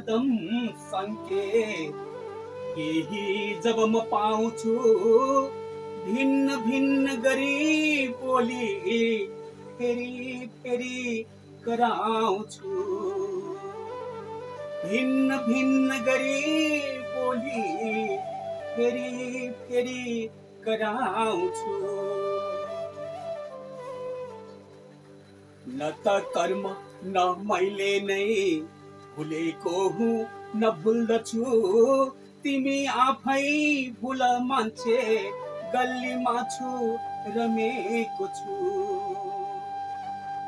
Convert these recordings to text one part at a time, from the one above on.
चम्के केही जब म पाउँछु भिन्न भिन्न गरी बोली फेरि फेरि कराउँछु। भिन्न भिन्न गरी बोली फेरि फेरि कराउँछु। न त कर्म न मैले नै भुलेको हुँ न भुल्दछु तिमी आफै भुल मान्छे गल्लीमा छु रमेको छु।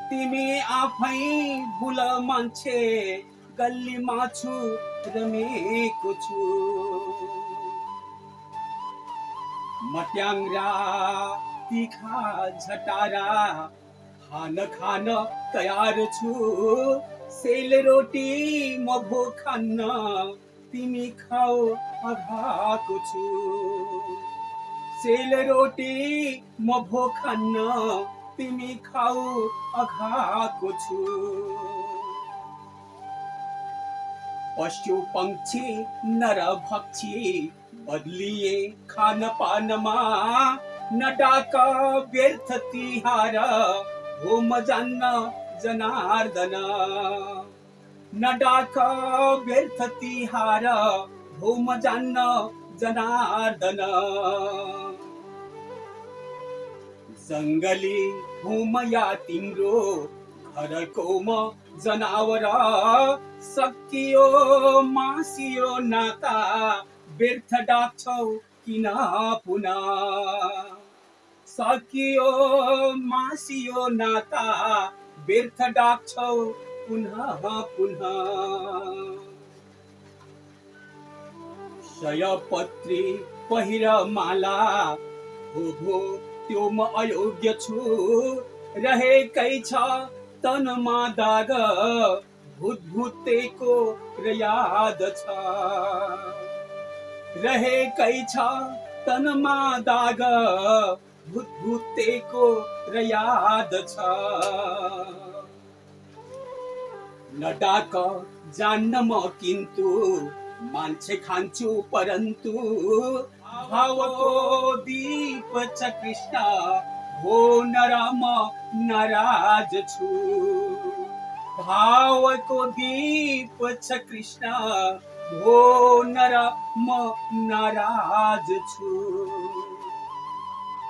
तिमी आफै भुल मान्छे गल्लीमा छु रमेको छु। मट्याङ्ग्रा तिखा झटारा खान खान तयार छु। सेल रोटी म भो खान्न तिमी खाऊ अघाएको छु सेल रोटी म भो खान्न तिमी खाऊ नर बदलिए खान पानमा न डाका व्यर्थ तिहार हो म जान्न जनार्दन। डाका व्यर्थ तिहार हो म जान्न जनार्दन। जङ्गली हुम या तिम्रो घरको म जनावर। सकियो मासियो नाता व्यर्थ डाक्छौ किन पुनः। सकियो मासियो नाता व्यर्थ डाक्छौ पुनः पुनः। सयपत्री पहिर माला हो हो त्यो म अयोग्य छु। रहेकै छ तनमा दाग भूत भूतेको र याद छ रहेकै छ तनमा दाग भूत भूतेको र याद छ। न डाक जान्न म किन्तु मान्छे खान्छु परन्तु भावको दीप छ कृष्ण हो नराम नाराज छु। भावको दीप छ कृष्ण हो नर म नाराज छु।